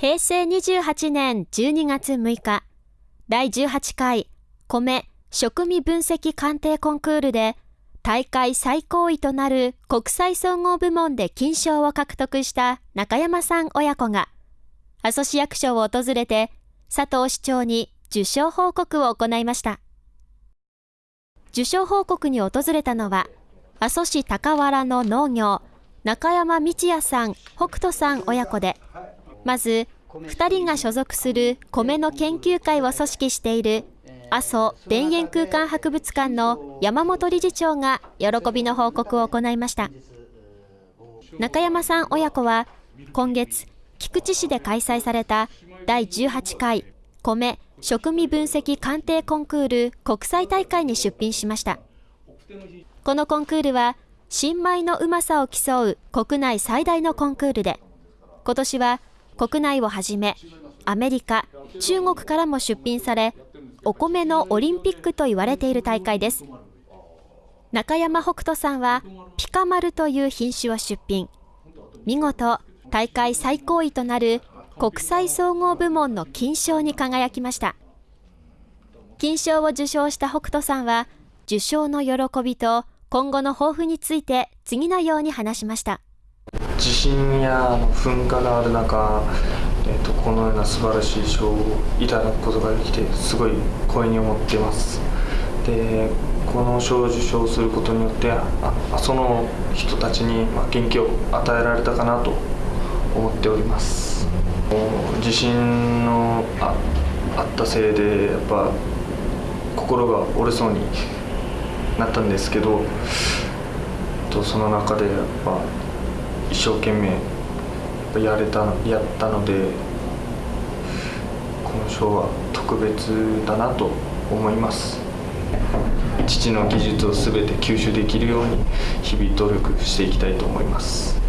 平成28年12月6日、第18回米食味分析鑑定コンクールで大会最高位となる国際総合部門で金賞を獲得した中山さん親子が、阿蘇市役所を訪れて佐藤市長に受賞報告を行いました。受賞報告に訪れたのは、阿蘇市高原の農業、中山道也さん、北斗さん親子で、まず、2人が所属する米の研究会を組織している阿蘇田園空間博物館の山本理事長が喜びの報告を行いました。中山さん親子は今月菊池市で開催された第18回米食味分析鑑定コンクール国際大会に出品しました。このコンクールは新米のうまさを競う国内最大のコンクールで今年は国内をはじめアメリカ中国からも出品されお米のオリンピックと言われている大会です。中山北斗さんはピカマルという品種を出品。見事大会最高位となる国際総合部門の金賞に輝きました。金賞を受賞した北斗さんは受賞の喜びと今後の抱負について次のように話しました。地震や噴火のある中、えーと、このような素晴らしい賞をいただくことができてすごい光栄に思っています。でこの賞を受賞することによってあその人たちに元気を与えられたかなと思っております。地震のああったせいでやっぱ心が折れそうになったんですけどその中でやっぱ一生懸命やれたやったのでこの賞は特別だなと思います。父の技術を全て吸収できるように日々努力していきたいと思います。